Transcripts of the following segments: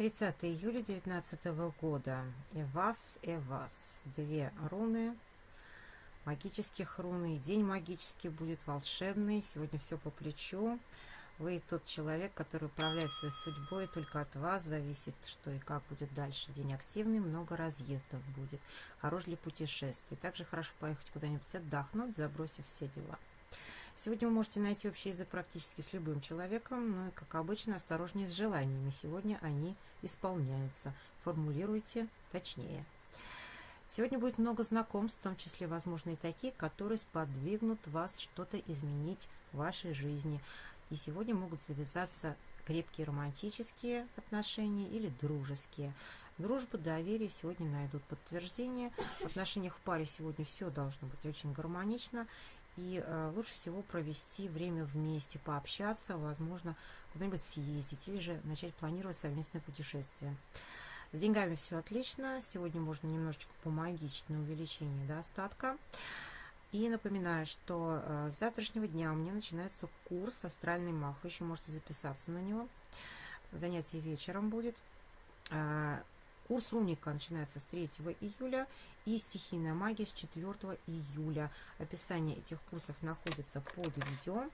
30 июля 2019 года. И вас, и вас. Две руны. Магических руны. День магический будет волшебный. Сегодня все по плечу. Вы тот человек, который управляет своей судьбой. Только от вас зависит, что и как будет дальше. День активный, много разъездов будет. Хорош для путешествий. Также хорошо поехать куда-нибудь отдохнуть, забросив все дела. Сегодня вы можете найти общий язык практически с любым человеком, ну и, как обычно, осторожнее с желаниями. Сегодня они исполняются. Формулируйте точнее. Сегодня будет много знакомств, в том числе, возможно, и такие, которые сподвигнут вас что-то изменить в вашей жизни. И сегодня могут завязаться крепкие романтические отношения или дружеские. Дружба, доверие сегодня найдут подтверждение. В отношениях в паре сегодня все должно быть очень гармонично. И э, лучше всего провести время вместе, пообщаться, возможно, куда-нибудь съездить или же начать планировать совместное путешествие. С деньгами все отлично. Сегодня можно немножечко помогичить на увеличение достатка. И напоминаю, что э, с завтрашнего дня у меня начинается курс «Астральный мах». Вы еще можете записаться на него. Занятие вечером будет. Курс Руника начинается с 3 июля и стихийная магия с 4 июля. Описание этих курсов находится под видео.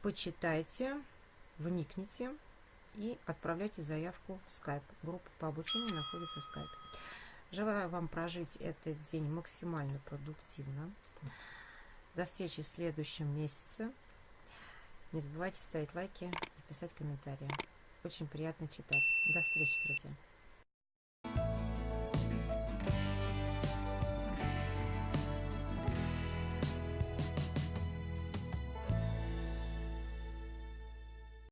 Почитайте, вникните и отправляйте заявку в Skype. Группа по обучению находится в Skype. Желаю вам прожить этот день максимально продуктивно. До встречи в следующем месяце. Не забывайте ставить лайки и писать комментарии. Очень приятно читать. До встречи, друзья.